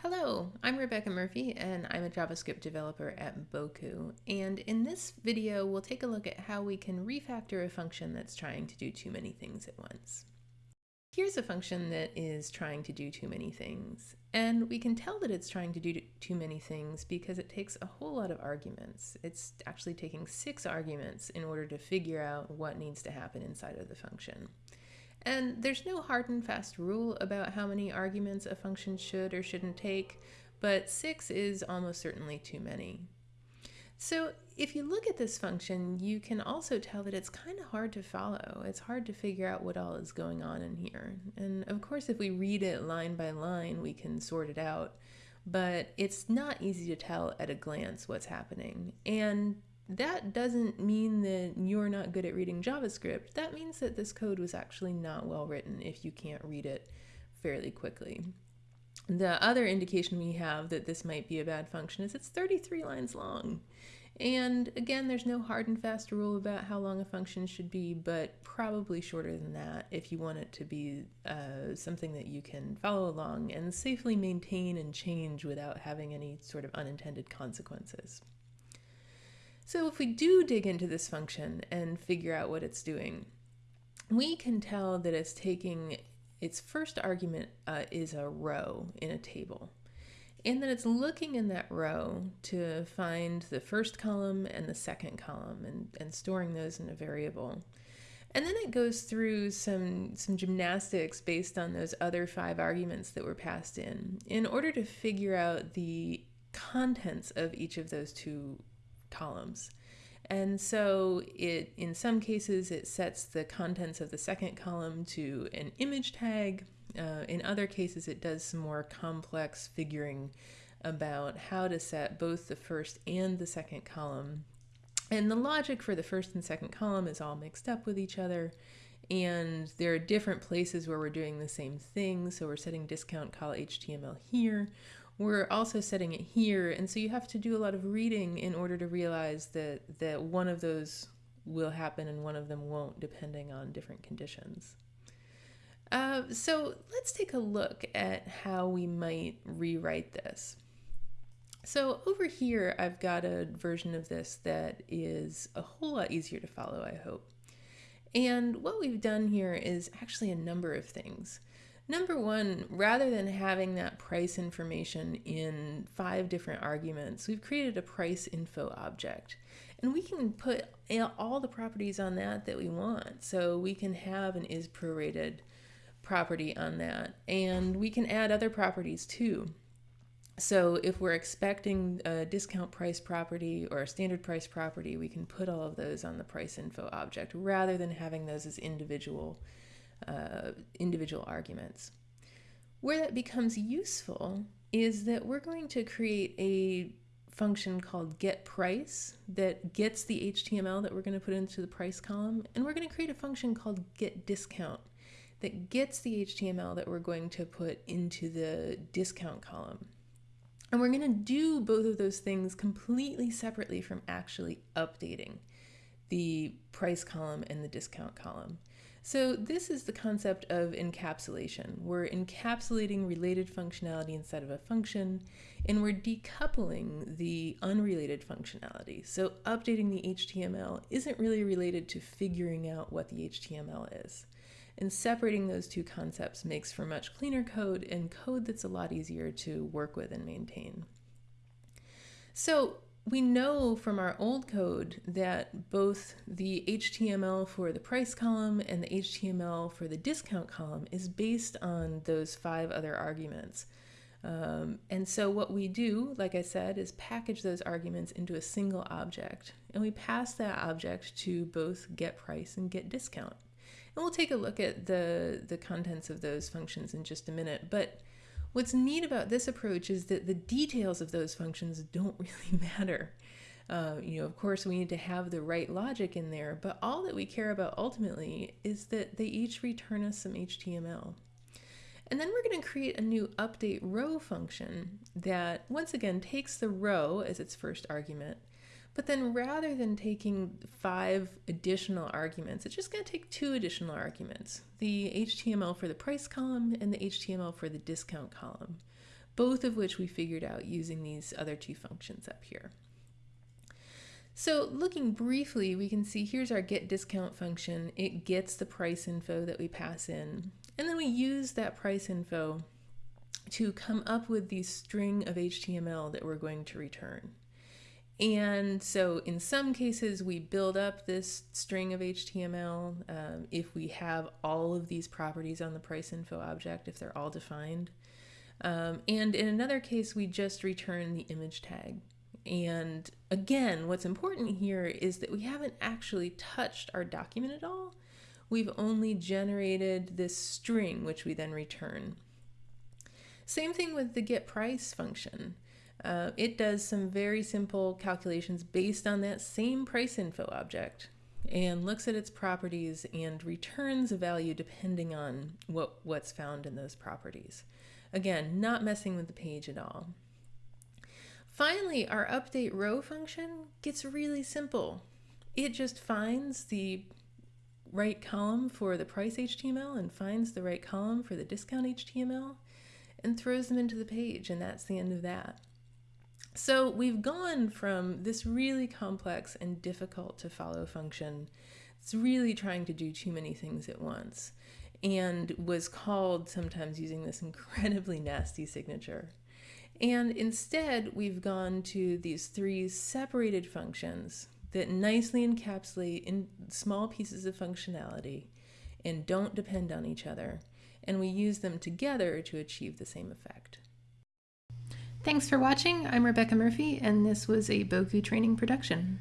Hello, I'm Rebecca Murphey and I'm a JavaScript developer at Bocoup. And in this video, we'll take a look at how we can refactor a function that's trying to do too many things at once. Here's a function that is trying to do too many things. And we can tell that it's trying to do too many things because it takes a whole lot of arguments. It's actually taking six arguments in order to figure out what needs to happen inside of the function. And there's no hard and fast rule about how many arguments a function should or shouldn't take, but six is almost certainly too many. So if you look at this function, you can also tell that it's kind of hard to follow. It's hard to figure out what all is going on in here. And of course, if we read it line by line, we can sort it out, but it's not easy to tell at a glance what's happening. And that doesn't mean that you're not good at reading JavaScript. That means that this code was actually not well written if you can't read it fairly quickly. The other indication we have that this might be a bad function is it's 33 lines long. And again, there's no hard and fast rule about how long a function should be, but probably shorter than that if you want it to be uh, something that you can follow along and safely maintain and change without having any sort of unintended consequences. So if we do dig into this function and figure out what it's doing, we can tell that it's taking its first argument uh, is a row in a table. And then it's looking in that row to find the first column and the second column and, and storing those in a variable. And then it goes through some, some gymnastics based on those other five arguments that were passed in in order to figure out the contents of each of those two columns. And so it, in some cases, it sets the contents of the second column to an image tag. Uh, in other cases, it does some more complex figuring about how to set both the first and the second column. And the logic for the first and second column is all mixed up with each other. And there are different places where we're doing the same thing. So we're setting discount call HTML here we're also setting it here. And so you have to do a lot of reading in order to realize that, that one of those will happen and one of them won't, depending on different conditions. Uh, so let's take a look at how we might rewrite this. So over here, I've got a version of this that is a whole lot easier to follow, I hope. And what we've done here is actually a number of things. Number one, rather than having that price information in five different arguments, we've created a price info object. And we can put all the properties on that that we want. So we can have an is prorated property on that. And we can add other properties too. So if we're expecting a discount price property or a standard price property, we can put all of those on the price info object rather than having those as individual uh, individual arguments. Where that becomes useful is that we're going to create a function called get price that gets the HTML that we're going to put into the price column, and we're going to create a function called get discount that gets the HTML that we're going to put into the discount column. And we're going to do both of those things completely separately from actually updating the price column and the discount column. So this is the concept of encapsulation. We're encapsulating related functionality inside of a function, and we're decoupling the unrelated functionality. So updating the HTML isn't really related to figuring out what the HTML is. And separating those two concepts makes for much cleaner code and code that's a lot easier to work with and maintain. So we know from our old code that both the HTML for the price column and the HTML for the discount column is based on those five other arguments. Um, and so what we do, like I said, is package those arguments into a single object. And we pass that object to both get price and get discount. And we'll take a look at the, the contents of those functions in just a minute. But What's neat about this approach is that the details of those functions don't really matter. Uh, you know, of course, we need to have the right logic in there, but all that we care about ultimately is that they each return us some HTML. And then we're going to create a new update row function that, once again, takes the row as its first argument but then rather than taking five additional arguments, it's just going to take two additional arguments, the HTML for the price column and the HTML for the discount column. both of which we figured out using these other two functions up here. So looking briefly, we can see here's our get discount function. It gets the price info that we pass in. And then we use that price info to come up with the string of HTML that we're going to return. And so in some cases, we build up this string of HTML um, if we have all of these properties on the price info object, if they're all defined. Um, and in another case, we just return the image tag. And again, what's important here is that we haven't actually touched our document at all. We've only generated this string, which we then return. Same thing with the get price function. Uh, it does some very simple calculations based on that same price info object and looks at its properties and returns a value depending on what, what's found in those properties. Again, not messing with the page at all. Finally, our update row function gets really simple. It just finds the right column for the price HTML and finds the right column for the discount HTML and throws them into the page and that's the end of that. So we've gone from this really complex and difficult to follow function. It's really trying to do too many things at once and was called sometimes using this incredibly nasty signature. And instead, we've gone to these three separated functions that nicely encapsulate in small pieces of functionality and don't depend on each other. And we use them together to achieve the same effect. Thanks for watching. I'm Rebecca Murphey, and this was a Bocoup training production.